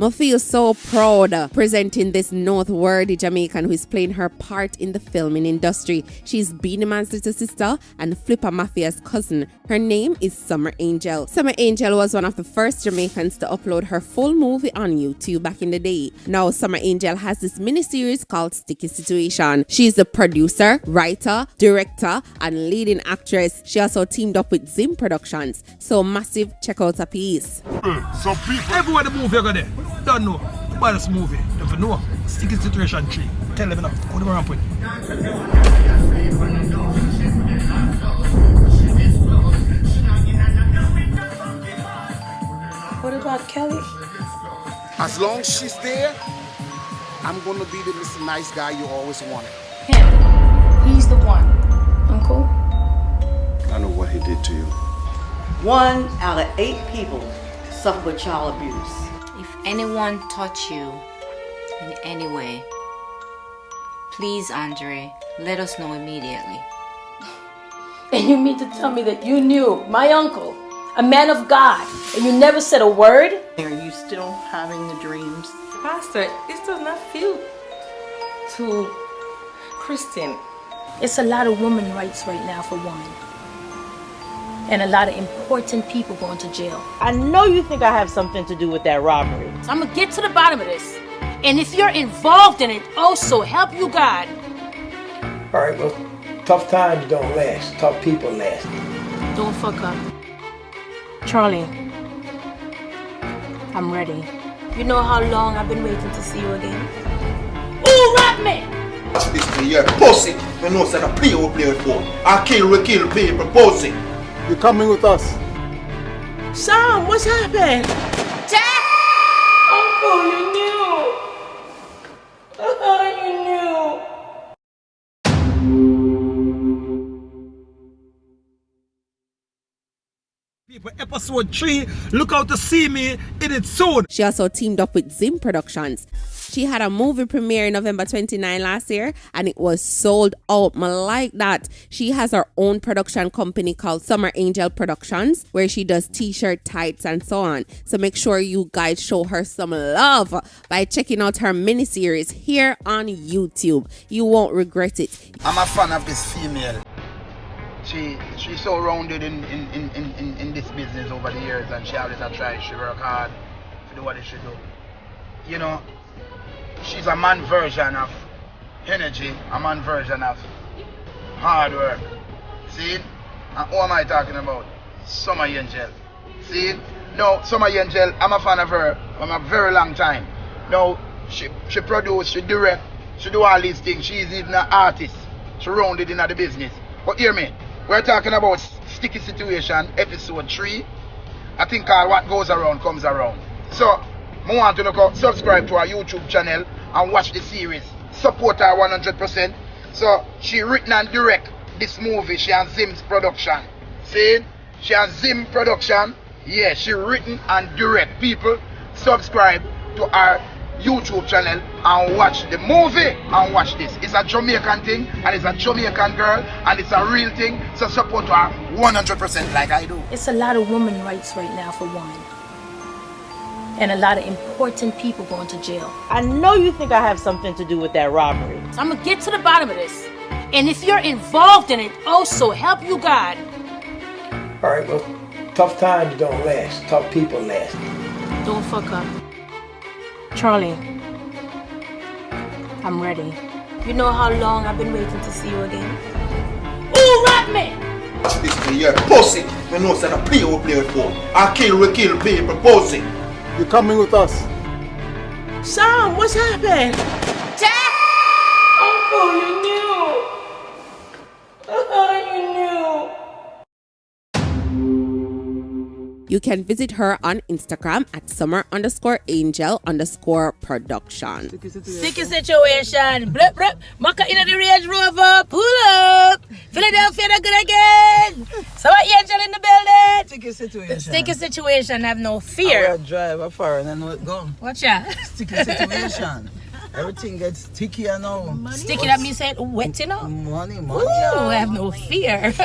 I feel so proud presenting this noteworthy Jamaican who is playing her part in the filming industry. She's Beenie Man's little sister and Flippa Mafia's cousin. Her name is Summer Angel. Summer Angel was one of the first Jamaicans to upload her full movie on YouTube back in the day. Now Summer Angel has this miniseries called Sticky Situation. She's the producer, writer, director, and leading actress. She also teamed up with Zim Productions. So massive check out a piece. Some people. Everywhere the movie go there. Don't know. Buy this movie. Don't know. Sticky situation tree. Tell them now. Go to the ramp What about Kelly? As long as she's there, I'm gonna be the Mr. Nice Guy you always wanted. Him. He's the one. Uncle? I know what he did to you. One out of eight people suffer with child abuse. If anyone touch you in any way, please, Andre, let us know immediately. And you mean to tell me that you knew my uncle, a man of God, and you never said a word? Are you still having the dreams? Pastor, this does not feel too Christian. It's a lot of women rights right now for women. And a lot of important people going to jail. I know you think I have something to do with that robbery. So I'm gonna get to the bottom of this. And if you're involved in it, also help you God. All right, well, tough times don't last. Tough people last. Don't fuck up. Charlie, I'm ready. You know how long I've been waiting to see you again? Who robbed me? Watch this thing here. Pussy. You know, said a play we play with for. I kill, we kill people. Pussy. You're coming with us. Sam, what's happened? Uncle, People, episode 3. Look out to see me in it soon. She also teamed up with Zim Productions. She had a movie premiere in November 29 last year and it was sold out. I like that. She has her own production company called Summer Angel Productions where she does t-shirt, tights and so on. So make sure you guys show her some love by checking out her miniseries here on YouTube. You won't regret it. I'm a fan of this female. She she's so rounded in, in, in, in, in this business over the years and she always a try, she work hard to do what she do. You know, she's a man version of energy, a man version of hard work. See? And who am I talking about? Summer Angel. See? No, Summer Angel, I'm a fan of her from a very long time. No, she she produce, she direct, she do all these things. She's even an artist. She rounded in the business. But hear me, we're talking about Sticky Situation, episode 3. I think all what goes around comes around. So, I want to subscribe to our YouTube channel and watch the series. Support her 100%. So, she written and direct this movie. She has Zim's production. See? She has Zim production. Yeah, she written and direct. People, subscribe to our YouTube channel and watch the movie and watch this. It's a Jamaican thing and it's a Jamaican girl and it's a real thing. So support her 100% like I do. It's a lot of women rights right now for women. And a lot of important people going to jail. I know you think I have something to do with that robbery. So I'm gonna get to the bottom of this. And if you're involved in it, also help you God. All right, well, tough times don't last. Tough people last. Don't fuck up. Charlie, I'm ready. You know how long I've been waiting to see you again? Who robbed me? Watch this thing here. Pussy. You know, said a play we play with for. I kill, we kill people. Pussy. You're coming with us. Sam, what's happened? Uncle, You can visit her on Instagram at summer underscore angel underscore production. Sticky situation. Blip, blip. Maka in the Range Rover. Pull up. Philadelphia, not good again. Summer angel in the building. Sticky situation. Sticky situation. Have no I fear. will drive a far and I know it gone. Watch out. Sticky situation. Everything gets stickier now. Sticky that means say wet, you know. Money, money. Ooh, have no fear.